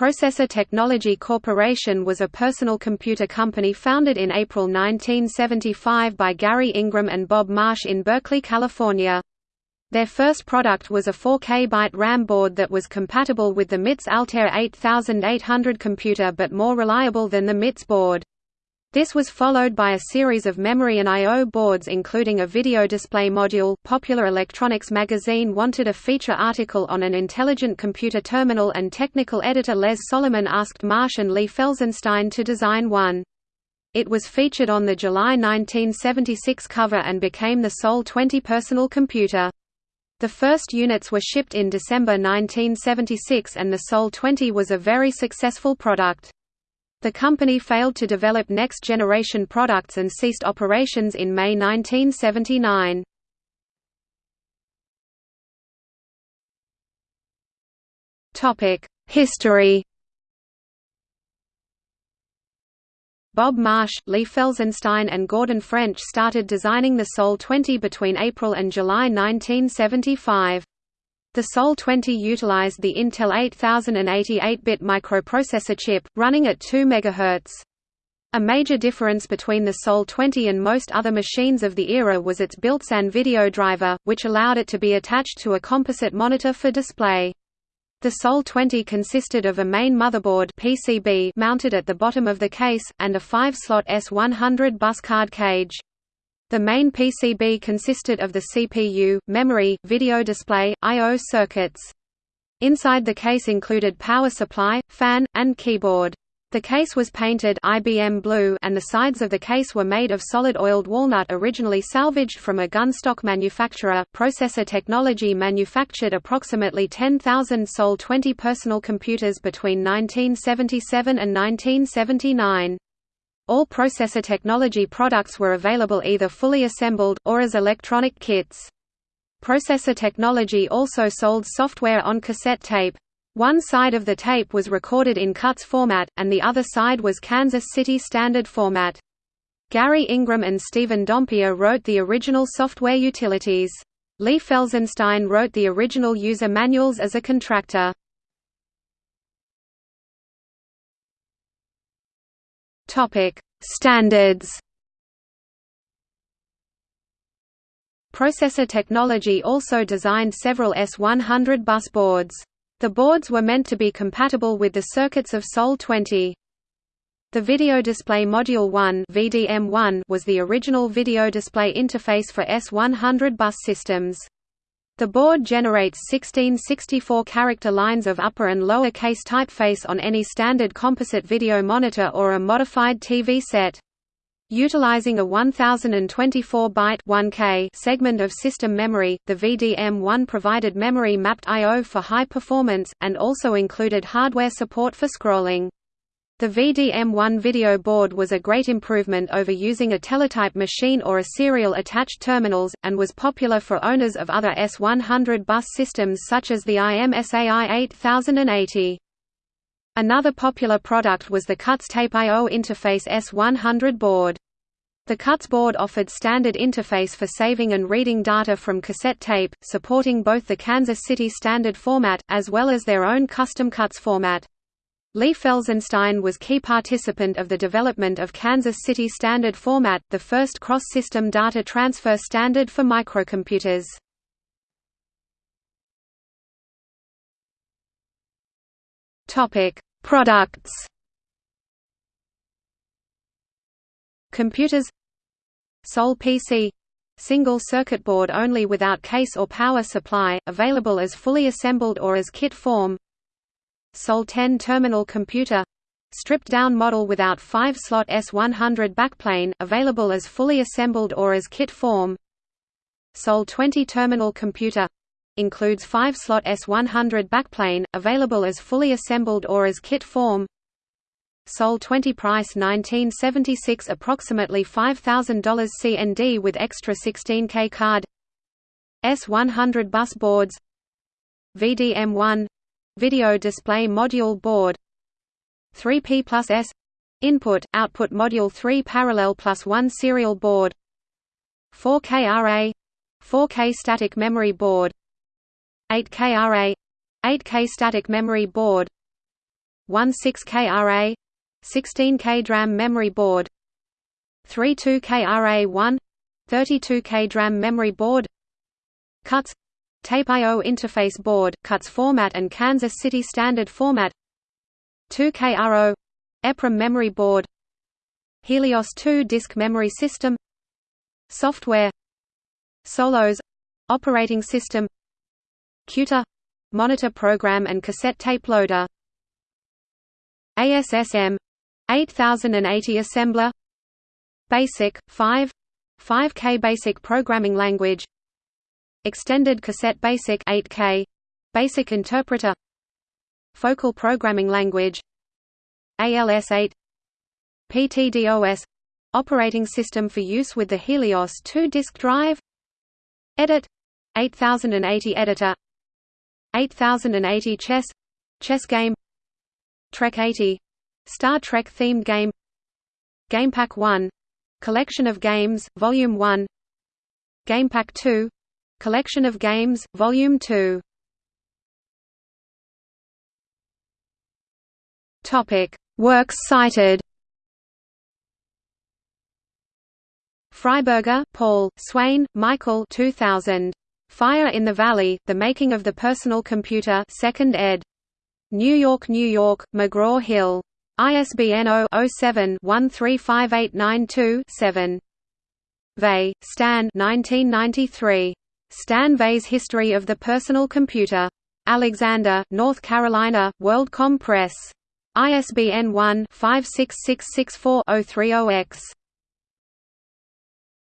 Processor Technology Corporation was a personal computer company founded in April 1975 by Gary Ingram and Bob Marsh in Berkeley, California. Their first product was a 4K byte RAM board that was compatible with the MITS Altair 8800 computer but more reliable than the MITS board. This was followed by a series of memory and I.O. boards including a video display module. Popular Electronics magazine wanted a feature article on an intelligent computer terminal and technical editor Les Solomon asked Marsh and Lee Felsenstein to design one. It was featured on the July 1976 cover and became the Sol 20 personal computer. The first units were shipped in December 1976 and the Sol 20 was a very successful product. The company failed to develop next-generation products and ceased operations in May 1979. History Bob Marsh, Lee Felsenstein and Gordon French started designing the Sol 20 between April and July 1975. The Sol 20 utilized the Intel 8080 8-bit microprocessor chip, running at 2 MHz. A major difference between the Sol 20 and most other machines of the era was its built-in video driver, which allowed it to be attached to a composite monitor for display. The Sol 20 consisted of a main motherboard PCB mounted at the bottom of the case, and a 5-slot S100 bus card cage. The main PCB consisted of the CPU, memory, video display, I.O. circuits. Inside the case included power supply, fan, and keyboard. The case was painted IBM blue and the sides of the case were made of solid oiled walnut originally salvaged from a gunstock manufacturer. Processor Technology manufactured approximately 10,000 Sol 20 personal computers between 1977 and 1979. All processor technology products were available either fully assembled, or as electronic kits. Processor technology also sold software on cassette tape. One side of the tape was recorded in CUTS format, and the other side was Kansas City Standard format. Gary Ingram and Stephen Dompier wrote the original software utilities. Lee Felsenstein wrote the original user manuals as a contractor. Topic: Standards. Processor Technology also designed several S100 bus boards. The boards were meant to be compatible with the circuits of Sol 20. The Video Display Module 1 (VDM1) was the original video display interface for S100 bus systems. The board generates 16 64-character lines of upper and lower case typeface on any standard composite video monitor or a modified TV set. Utilizing a 1024-byte (1K) segment of system memory, the VDM1 provided memory mapped I/O for high performance, and also included hardware support for scrolling. The VDM1 video board was a great improvement over using a teletype machine or a serial attached terminals, and was popular for owners of other S100 bus systems such as the IMSAI 8080. Another popular product was the CUTS Tape I/O Interface S100 board. The CUTS board offered standard interface for saving and reading data from cassette tape, supporting both the Kansas City Standard format, as well as their own custom CUTS format. Lee Felsenstein was key participant of the development of Kansas City Standard Format, the first cross-system data transfer standard for microcomputers. Products. Computers Sol PC single circuit board only without case or power supply, available as fully assembled or as kit form Sol 10 terminal computer stripped-down model without 5-slot S100 backplane, available as fully assembled or as kit form. Sol 20 terminal computer includes 5-slot S100 backplane, available as fully assembled or as kit form. Sol 20 price 1976 approximately $5,000 CND with extra 16K card. S100 bus boards VDM1 Video Display Module Board. 3P plus S. Input, Output Module 3 Parallel plus 1 Serial Board. 4K RA 4K Static Memory Board. 8K RA 8K Static Memory Board. 16KRA 16K DRAM memory board. 32KRA1 32K DRAM memory board. CUTS Tape I/O interface board, CUTS format and Kansas City Standard format. 2KRO EPROM memory board. Helios 2 disk memory system. Software. Solos. Operating system. Cuter monitor program and cassette tape loader. ASSM 8080 assembler. Basic 5 5K basic programming language Extended cassette basic 8K basic interpreter. Focal programming language. ALS8 PTDOS operating system for use with the Helios 2 disk drive. Edit. 8080 editor. 8080 chess. Chess game. Trek 80 Star Trek themed game. GamePak 1 Collection of Games Volume 1 GamePak 2 Collection of Games Volume 2 Topic Works cited Freiberger, Paul, Swain, Michael 2000. Fire in the Valley, The Making of the Personal Computer 2nd ed. New York, New York, McGraw-Hill. ISBN 0-07-135892-7. Veit, Stan 1993. Stan Veit's History of the Personal Computer. Alexander, North Carolina, WorldComm Press. ISBN 1-56664-030-X.